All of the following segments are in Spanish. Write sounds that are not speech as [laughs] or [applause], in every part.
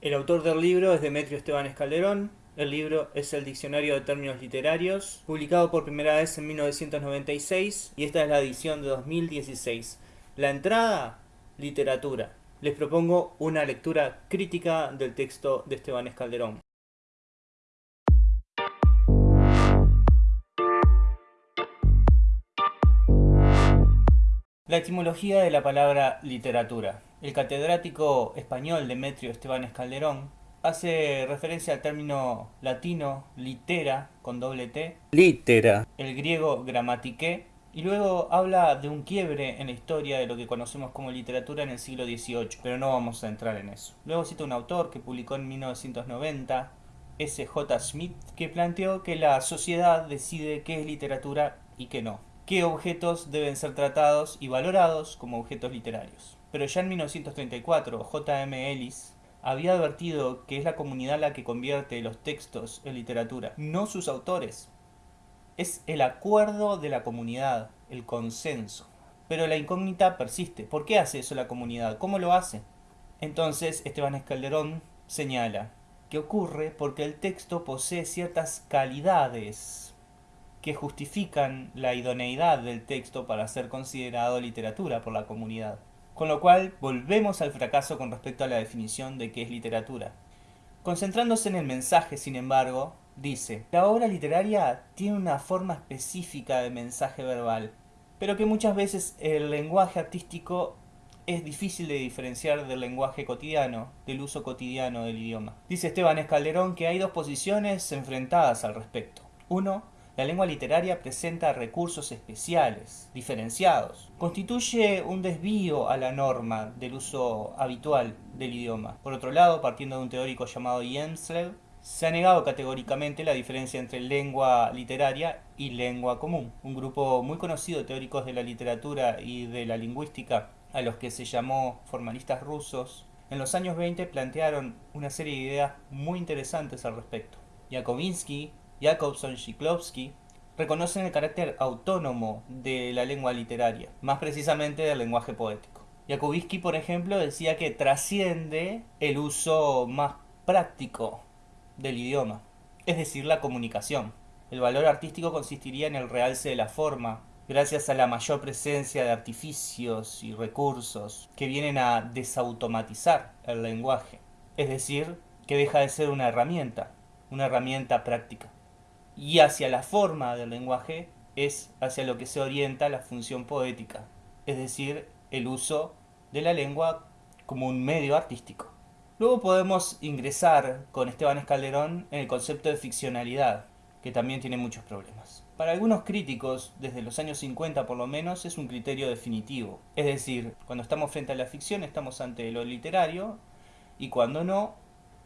El autor del libro es Demetrio Esteban Escalderón. El libro es el Diccionario de Términos Literarios, publicado por primera vez en 1996 y esta es la edición de 2016. La entrada, literatura. Les propongo una lectura crítica del texto de Esteban Escalderón. La etimología de la palabra literatura. El catedrático español Demetrio Esteban Escalderón hace referencia al término latino litera con doble T, litera, el griego gramatiqué, y luego habla de un quiebre en la historia de lo que conocemos como literatura en el siglo XVIII, pero no vamos a entrar en eso. Luego cita un autor que publicó en 1990, S. J. Smith, que planteó que la sociedad decide qué es literatura y qué no qué objetos deben ser tratados y valorados como objetos literarios. Pero ya en 1934, J.M. Ellis había advertido que es la comunidad la que convierte los textos en literatura, no sus autores. Es el acuerdo de la comunidad, el consenso. Pero la incógnita persiste. ¿Por qué hace eso la comunidad? ¿Cómo lo hace? Entonces Esteban Escalderón señala que ocurre porque el texto posee ciertas calidades que justifican la idoneidad del texto para ser considerado literatura por la comunidad. Con lo cual, volvemos al fracaso con respecto a la definición de qué es literatura. Concentrándose en el mensaje, sin embargo, dice, la obra literaria tiene una forma específica de mensaje verbal, pero que muchas veces el lenguaje artístico es difícil de diferenciar del lenguaje cotidiano, del uso cotidiano del idioma. Dice Esteban Escalderón que hay dos posiciones enfrentadas al respecto. Uno, la lengua literaria presenta recursos especiales, diferenciados. Constituye un desvío a la norma del uso habitual del idioma. Por otro lado, partiendo de un teórico llamado Jenslev, se ha negado categóricamente la diferencia entre lengua literaria y lengua común. Un grupo muy conocido de teóricos de la literatura y de la lingüística, a los que se llamó formalistas rusos, en los años 20 plantearon una serie de ideas muy interesantes al respecto. Yakovinsky Jakobson Shiklovsky reconocen el carácter autónomo de la lengua literaria, más precisamente del lenguaje poético. Jakubinsky, por ejemplo, decía que trasciende el uso más práctico del idioma, es decir, la comunicación. El valor artístico consistiría en el realce de la forma, gracias a la mayor presencia de artificios y recursos que vienen a desautomatizar el lenguaje, es decir, que deja de ser una herramienta, una herramienta práctica y hacia la forma del lenguaje es hacia lo que se orienta la función poética, es decir, el uso de la lengua como un medio artístico. Luego podemos ingresar con Esteban Escalderón en el concepto de ficcionalidad, que también tiene muchos problemas. Para algunos críticos, desde los años 50 por lo menos, es un criterio definitivo. Es decir, cuando estamos frente a la ficción estamos ante lo literario y cuando no,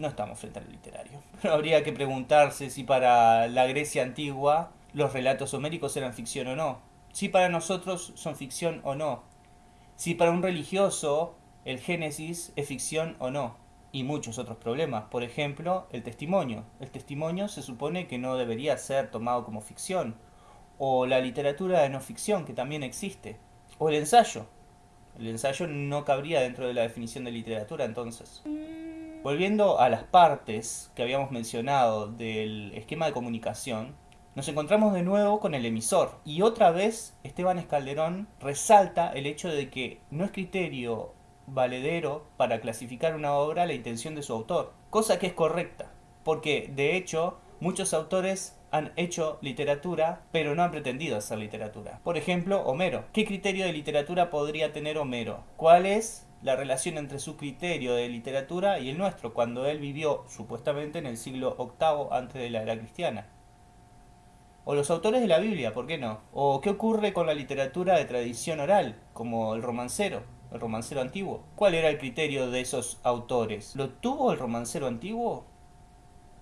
no estamos frente al literario. [laughs] Pero habría que preguntarse si para la Grecia antigua los relatos homéricos eran ficción o no. Si para nosotros son ficción o no. Si para un religioso el Génesis es ficción o no. Y muchos otros problemas. Por ejemplo, el testimonio. El testimonio se supone que no debería ser tomado como ficción. O la literatura de no ficción, que también existe. O el ensayo. El ensayo no cabría dentro de la definición de literatura entonces. Volviendo a las partes que habíamos mencionado del esquema de comunicación, nos encontramos de nuevo con el emisor. Y otra vez Esteban Escalderón resalta el hecho de que no es criterio valedero para clasificar una obra la intención de su autor, cosa que es correcta, porque de hecho muchos autores han hecho literatura, pero no han pretendido hacer literatura. Por ejemplo, Homero. ¿Qué criterio de literatura podría tener Homero? ¿Cuál es la relación entre su criterio de literatura y el nuestro, cuando él vivió supuestamente en el siglo VIII antes de la era cristiana. O los autores de la Biblia, ¿por qué no? O qué ocurre con la literatura de tradición oral, como el romancero, el romancero antiguo. ¿Cuál era el criterio de esos autores? ¿Lo tuvo el romancero antiguo?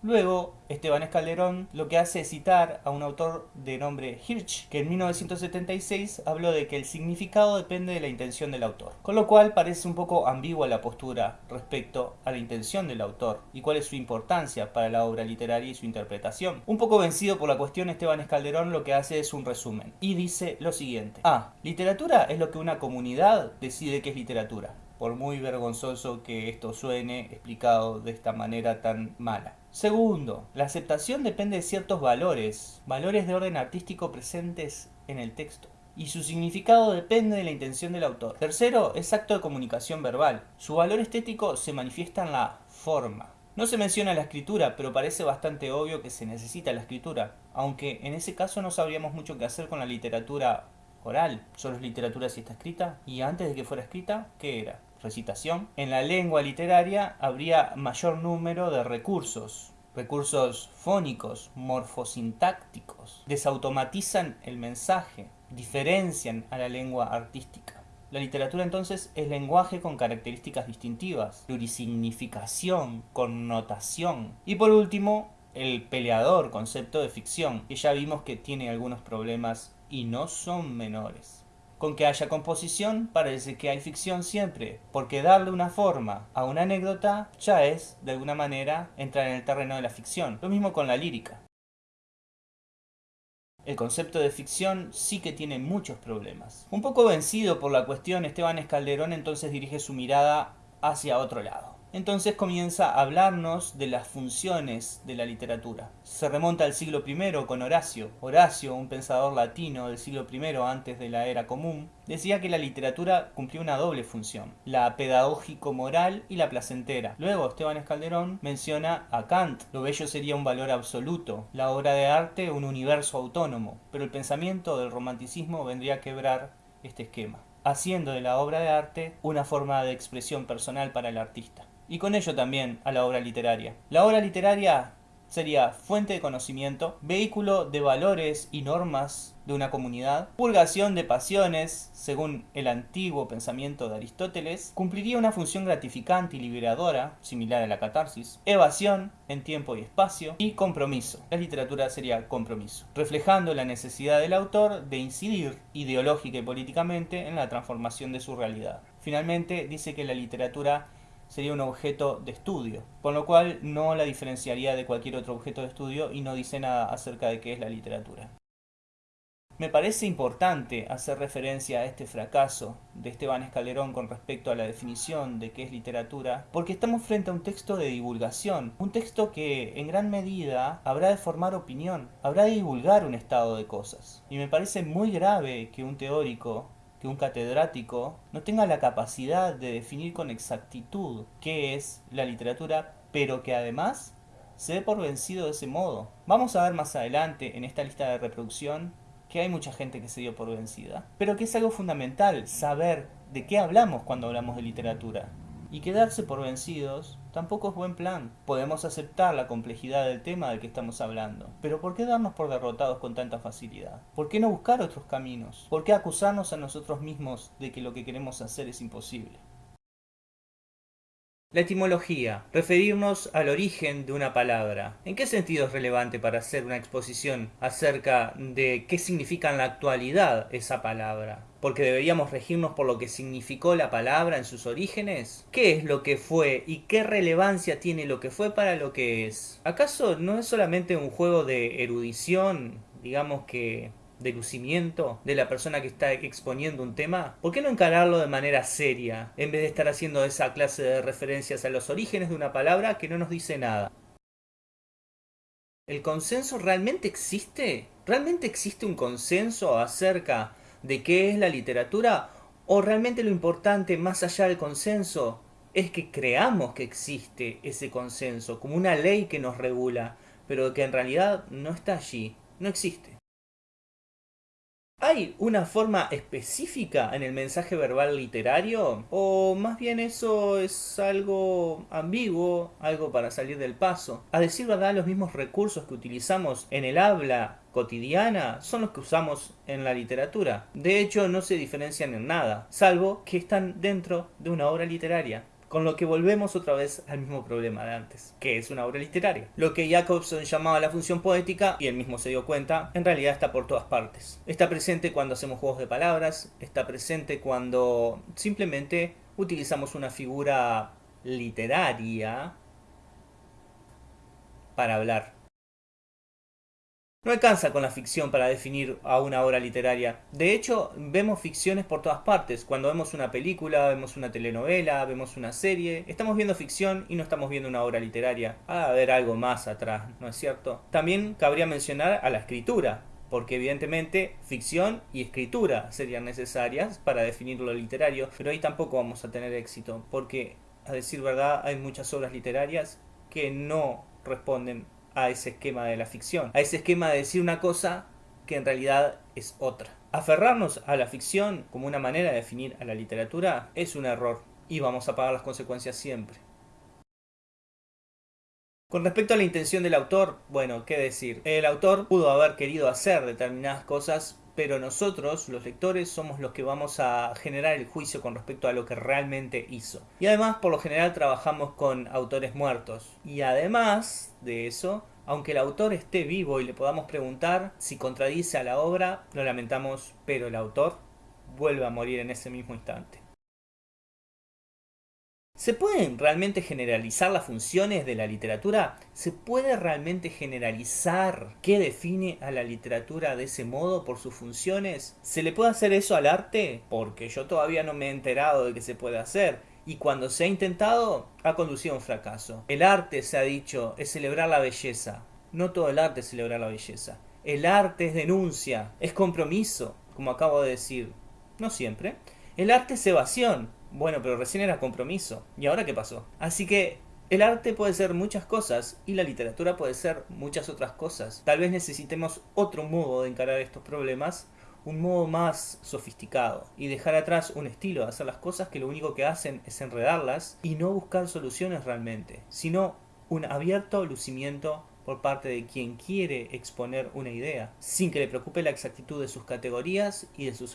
Luego, Esteban Escalderón lo que hace es citar a un autor de nombre Hirsch, que en 1976 habló de que el significado depende de la intención del autor. Con lo cual parece un poco ambigua la postura respecto a la intención del autor y cuál es su importancia para la obra literaria y su interpretación. Un poco vencido por la cuestión, Esteban Escalderón lo que hace es un resumen y dice lo siguiente. A. Literatura es lo que una comunidad decide que es literatura. Por muy vergonzoso que esto suene explicado de esta manera tan mala. Segundo, la aceptación depende de ciertos valores, valores de orden artístico presentes en el texto y su significado depende de la intención del autor. Tercero, es acto de comunicación verbal. Su valor estético se manifiesta en la forma. No se menciona la escritura, pero parece bastante obvio que se necesita la escritura, aunque en ese caso no sabríamos mucho qué hacer con la literatura oral. Solo es literatura si está escrita, y antes de que fuera escrita, ¿qué era? Recitación. En la lengua literaria habría mayor número de recursos, recursos fónicos, morfosintácticos, desautomatizan el mensaje, diferencian a la lengua artística. La literatura entonces es lenguaje con características distintivas, plurisignificación, connotación. Y por último, el peleador, concepto de ficción, que ya vimos que tiene algunos problemas y no son menores. Con que haya composición parece que hay ficción siempre, porque darle una forma a una anécdota ya es, de alguna manera, entrar en el terreno de la ficción. Lo mismo con la lírica. El concepto de ficción sí que tiene muchos problemas. Un poco vencido por la cuestión, Esteban Escalderón entonces dirige su mirada hacia otro lado. Entonces comienza a hablarnos de las funciones de la literatura. Se remonta al siglo I con Horacio. Horacio, un pensador latino del siglo I antes de la era común, decía que la literatura cumplía una doble función, la pedagógico-moral y la placentera. Luego Esteban Escalderón menciona a Kant, lo bello sería un valor absoluto, la obra de arte un universo autónomo, pero el pensamiento del romanticismo vendría a quebrar este esquema haciendo de la obra de arte una forma de expresión personal para el artista y con ello también a la obra literaria. La obra literaria sería fuente de conocimiento, vehículo de valores y normas de una comunidad, purgación de pasiones, según el antiguo pensamiento de Aristóteles, cumpliría una función gratificante y liberadora, similar a la catarsis, evasión en tiempo y espacio, y compromiso. La literatura sería compromiso, reflejando la necesidad del autor de incidir ideológica y políticamente en la transformación de su realidad. Finalmente, dice que la literatura sería un objeto de estudio, por lo cual no la diferenciaría de cualquier otro objeto de estudio y no dice nada acerca de qué es la literatura. Me parece importante hacer referencia a este fracaso de Esteban Escalerón con respecto a la definición de qué es literatura, porque estamos frente a un texto de divulgación, un texto que en gran medida habrá de formar opinión, habrá de divulgar un estado de cosas. Y me parece muy grave que un teórico que un catedrático no tenga la capacidad de definir con exactitud qué es la literatura, pero que además se dé por vencido de ese modo. Vamos a ver más adelante en esta lista de reproducción que hay mucha gente que se dio por vencida, pero que es algo fundamental saber de qué hablamos cuando hablamos de literatura. Y quedarse por vencidos tampoco es buen plan. Podemos aceptar la complejidad del tema del que estamos hablando, pero ¿por qué darnos por derrotados con tanta facilidad? ¿Por qué no buscar otros caminos? ¿Por qué acusarnos a nosotros mismos de que lo que queremos hacer es imposible? La etimología. Referirnos al origen de una palabra. ¿En qué sentido es relevante para hacer una exposición acerca de qué significa en la actualidad esa palabra? porque deberíamos regirnos por lo que significó la palabra en sus orígenes? ¿Qué es lo que fue y qué relevancia tiene lo que fue para lo que es? ¿Acaso no es solamente un juego de erudición, digamos que de lucimiento de la persona que está exponiendo un tema? ¿Por qué no encararlo de manera seria, en vez de estar haciendo esa clase de referencias a los orígenes de una palabra que no nos dice nada? ¿El consenso realmente existe? ¿Realmente existe un consenso acerca de qué es la literatura? ¿O realmente lo importante, más allá del consenso, es que creamos que existe ese consenso como una ley que nos regula, pero que en realidad no está allí, no existe? ¿Hay una forma específica en el mensaje verbal literario? ¿O más bien eso es algo ambiguo, algo para salir del paso? A decir verdad, los mismos recursos que utilizamos en el habla cotidiana son los que usamos en la literatura. De hecho, no se diferencian en nada, salvo que están dentro de una obra literaria. Con lo que volvemos otra vez al mismo problema de antes, que es una obra literaria. Lo que Jacobson llamaba la función poética, y él mismo se dio cuenta, en realidad está por todas partes. Está presente cuando hacemos juegos de palabras, está presente cuando simplemente utilizamos una figura literaria para hablar. No alcanza con la ficción para definir a una obra literaria. De hecho, vemos ficciones por todas partes. Cuando vemos una película, vemos una telenovela, vemos una serie, estamos viendo ficción y no estamos viendo una obra literaria. Ha de haber algo más atrás, ¿no es cierto? También cabría mencionar a la escritura, porque evidentemente ficción y escritura serían necesarias para definir lo literario, pero ahí tampoco vamos a tener éxito, porque a decir verdad hay muchas obras literarias que no responden a ese esquema de la ficción, a ese esquema de decir una cosa que en realidad es otra. Aferrarnos a la ficción como una manera de definir a la literatura es un error y vamos a pagar las consecuencias siempre. Con respecto a la intención del autor, bueno, qué decir. El autor pudo haber querido hacer determinadas cosas, pero nosotros, los lectores, somos los que vamos a generar el juicio con respecto a lo que realmente hizo. Y además, por lo general, trabajamos con autores muertos. Y además de eso, aunque el autor esté vivo y le podamos preguntar si contradice a la obra, lo lamentamos, pero el autor vuelve a morir en ese mismo instante. ¿Se pueden realmente generalizar las funciones de la literatura? ¿Se puede realmente generalizar qué define a la literatura de ese modo por sus funciones? ¿Se le puede hacer eso al arte? Porque yo todavía no me he enterado de que se puede hacer. Y cuando se ha intentado, ha conducido a un fracaso. El arte, se ha dicho, es celebrar la belleza. No todo el arte es celebrar la belleza. El arte es denuncia, es compromiso, como acabo de decir. No siempre. El arte es evasión, bueno, pero recién era compromiso. ¿Y ahora qué pasó? Así que el arte puede ser muchas cosas y la literatura puede ser muchas otras cosas. Tal vez necesitemos otro modo de encarar estos problemas, un modo más sofisticado y dejar atrás un estilo de hacer las cosas que lo único que hacen es enredarlas y no buscar soluciones realmente, sino un abierto lucimiento por parte de quien quiere exponer una idea, sin que le preocupe la exactitud de sus categorías y de sus